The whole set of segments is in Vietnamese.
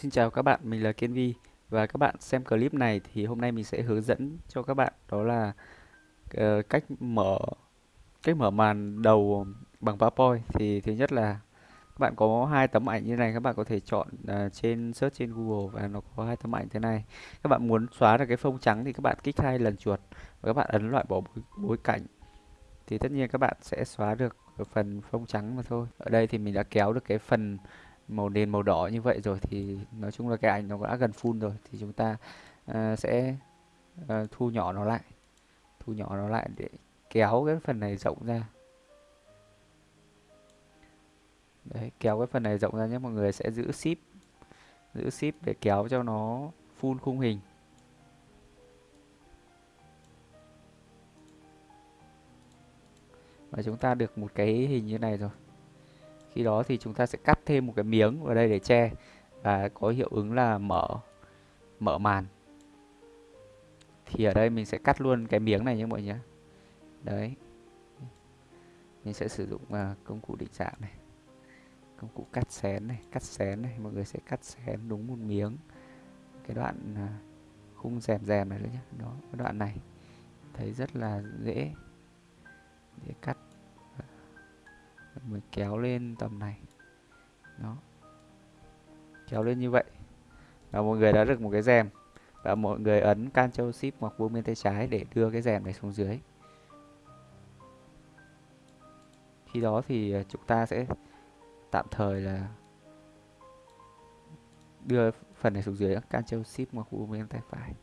Xin chào các bạn, mình là Kiên Vi và các bạn xem clip này thì hôm nay mình sẽ hướng dẫn cho các bạn đó là ờ, cách mở cách mở màn đầu bằng PowerPoint. Thì thứ nhất là các bạn có hai tấm ảnh như này các bạn có thể chọn à, trên search trên Google và nó có hai tấm ảnh thế này. Các bạn muốn xóa được cái phông trắng thì các bạn kích hai lần chuột và các bạn ấn loại bỏ bối, bối cảnh. Thì tất nhiên các bạn sẽ xóa được phần phông trắng mà thôi. Ở đây thì mình đã kéo được cái phần màu nền màu đỏ như vậy rồi thì nói chung là cái ảnh nó đã gần full rồi thì chúng ta uh, sẽ uh, thu nhỏ nó lại thu nhỏ nó lại để kéo cái phần này rộng ra. Đấy kéo cái phần này rộng ra nhé mọi người sẽ giữ ship giữ ship để kéo cho nó full khung hình. Và chúng ta được một cái hình như này rồi khi đó thì chúng ta sẽ cắt thêm một cái miếng vào đây để che và có hiệu ứng là mở mở màn. Thì ở đây mình sẽ cắt luôn cái miếng này nhé mọi người nhé. Đấy. Mình sẽ sử dụng uh, công cụ định dạng này công cụ cắt xén này cắt xén này. Mọi người sẽ cắt xén đúng một miếng. Cái đoạn uh, khung rèm rèm này nữa nhé. Đó cái đoạn này. Thấy rất là dễ để cắt mình kéo lên tầm này. Đó. Kéo lên như vậy. Và mọi người đã được một cái rèm. Và mọi người ấn Ctrl Shift hoặc vuông bên tay trái để đưa cái rèm này xuống dưới. Khi đó thì à, chúng ta sẽ tạm thời là đưa phần này xuống dưới Ctrl Shift hoặc vuông bên tay phải.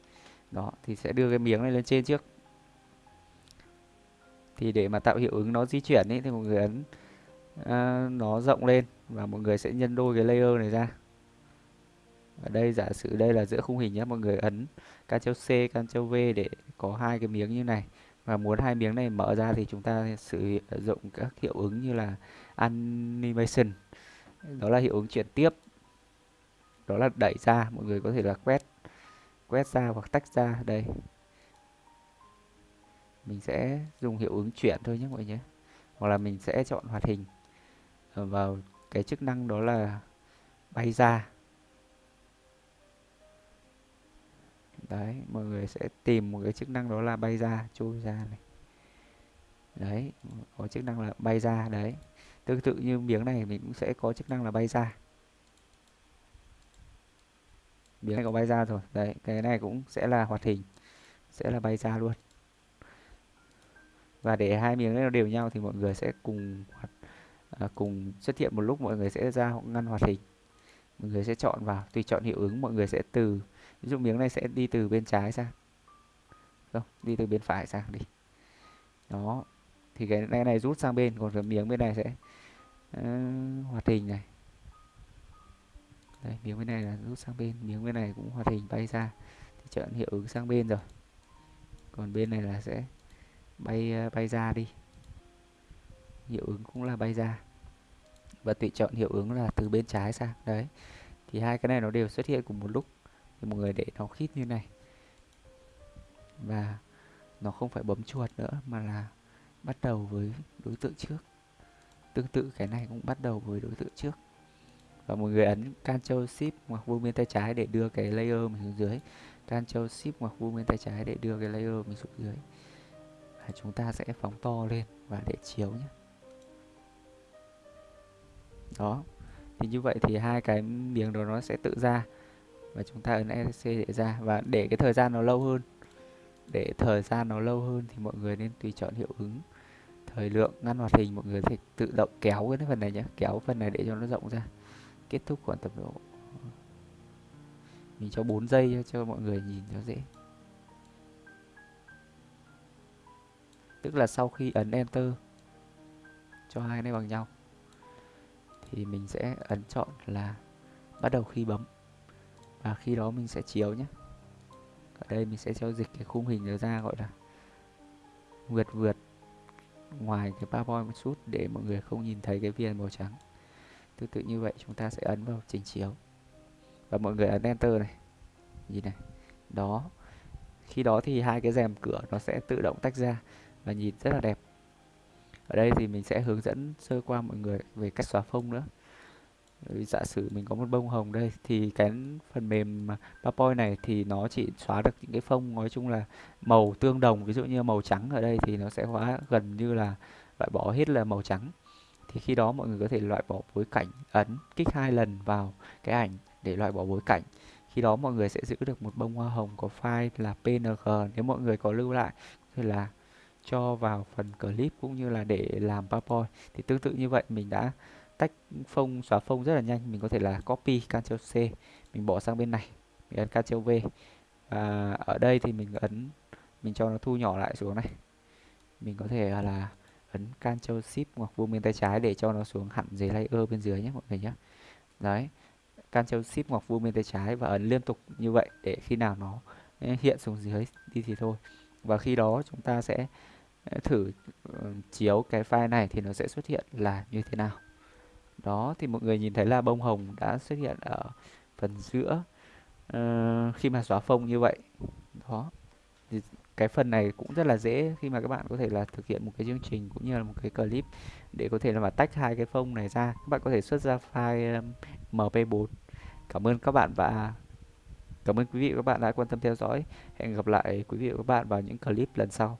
Đó thì sẽ đưa cái miếng này lên trên trước. Thì để mà tạo hiệu ứng nó di chuyển ấy, thì mọi người ấn À, nó rộng lên và mọi người sẽ nhân đôi cái layer này ra. Ở đây giả sử đây là giữa khung hình nhé mọi người ấn Ctrl C Ctrl V để có hai cái miếng như này. Và muốn hai miếng này mở ra thì chúng ta sử dụng các hiệu ứng như là animation. Đó là hiệu ứng chuyển tiếp. Đó là đẩy ra, mọi người có thể là quét quét ra hoặc tách ra. Đây. Mình sẽ dùng hiệu ứng chuyển thôi nhé mọi người nhé. Hoặc là mình sẽ chọn hoạt hình. Ờ, vào cái chức năng đó là bay ra. Đấy, mọi người sẽ tìm một cái chức năng đó là bay ra trôi ra này. Đấy, có chức năng là bay ra, đấy. Tương tự như miếng này, mình cũng sẽ có chức năng là bay ra. Miếng này có bay ra rồi. Đấy, cái này cũng sẽ là hoạt hình, sẽ là bay ra luôn. Và để hai miếng nó đều nhau thì mọi người sẽ cùng hoạt à, cùng xuất hiện một lúc mọi người sẽ ra ngăn hoạt hình. Mọi người sẽ chọn vào tùy chọn hiệu ứng mọi người sẽ từ ví dụ miếng này sẽ đi từ bên trái sang. Không đi từ bên phải sang đi. Đó thì cái này, này rút sang bên còn cái miếng bên này sẽ uh, hoạt hình này. Đây miếng bên này là rút sang bên miếng bên này cũng hoạt hình bay ra thì chọn hiệu ứng sang bên rồi. Còn bên này là sẽ bay uh, bay ra đi. Hiệu ứng cũng là bay ra và tùy chọn hiệu ứng là từ bên trái sang, đấy. Thì hai cái này nó đều xuất hiện cùng một lúc. Thì mọi người để nó khít như này. Và nó không phải bấm chuột nữa, mà là bắt đầu với đối tượng trước. Tương tự cái này cũng bắt đầu với đối tượng trước. Và mọi người ấn Ctrl Shift hoặc vuông bên tay trái để đưa cái layer mình xuống dưới. Ctrl Shift hoặc vuông bên tay trái để đưa cái layer mình xuống dưới. Và chúng ta sẽ phóng to lên và để chiếu nhé đó. Thì như vậy thì hai cái miếng đó nó sẽ tự ra và chúng ta ấn ESC để ra. Và để cái thời gian nó lâu hơn, để thời gian nó lâu hơn thì mọi người nên tùy chọn hiệu ứng, thời lượng, ngăn hoạt hình. Mọi người sẽ tự động kéo cái phần này nhé kéo phần này để cho nó rộng ra. Kết thúc khoảng tầm độ, mình cho 4 giây cho mọi người nhìn cho dễ. Tức là sau khi ấn enter, cho hai này bằng nhau thì mình sẽ ấn chọn là bắt đầu khi bấm. Và khi đó mình sẽ chiếu nhé. Ở đây mình sẽ cho dịch cái khung hình nó ra gọi là vượt vượt ngoài cái PowerPoint một chút để mọi người không nhìn thấy cái viền màu trắng. Tương tự như vậy chúng ta sẽ ấn vào trình chiếu. Và mọi người ấn enter này. Nhìn này. Đó. Khi đó thì hai cái rèm cửa nó sẽ tự động tách ra và nhìn rất là đẹp ở đây thì mình sẽ hướng dẫn sơ qua mọi người về cách xóa phông nữa. Giả sử mình có một bông hồng đây, thì cái phần mềm PowerPoint này thì nó chỉ xóa được những cái phông nói chung là màu tương đồng, ví dụ như màu trắng ở đây thì nó sẽ hóa gần như là loại bỏ hết là màu trắng. Thì khi đó mọi người có thể loại bỏ bối cảnh ấn, kích hai lần vào cái ảnh để loại bỏ bối cảnh. Khi đó mọi người sẽ giữ được một bông hoa hồng có file là png nếu mọi người có lưu lại thì là cho vào phần clip cũng như là để làm PowerPoint. Thì tương tự như vậy, mình đã tách phông, xóa phông rất là nhanh. Mình có thể là copy Ctrl C, mình bỏ sang bên này, mình ấn Ctrl V. Và ở đây thì mình ấn, mình cho nó thu nhỏ lại xuống này. Mình có thể là ấn Ctrl Shift hoặc vuông bên tay trái để cho nó xuống hẳn dưới layer bên dưới nhé mọi người nhé. Đấy, Ctrl Shift hoặc vuông bên tay trái và ấn liên tục như vậy để khi nào nó eh, hiện xuống dưới đi thì thôi. Và khi đó chúng ta sẽ thử ờ, chiếu cái file này thì nó sẽ xuất hiện là như thế nào. Đó thì mọi người nhìn thấy là bông hồng đã xuất hiện ở phần giữa uh, khi mà xóa phông như vậy. Đó. Thì cái phần này cũng rất là dễ khi mà các bạn có thể là thực hiện một cái chương trình cũng như là một cái clip để có thể là mà tách hai cái phông này ra. Các bạn có thể xuất ra file mp4 cảm ơn các bạn và cảm ơn quý vị và các bạn đã quan tâm theo dõi. Hẹn gặp lại quý vị và các bạn vào những clip lần sau.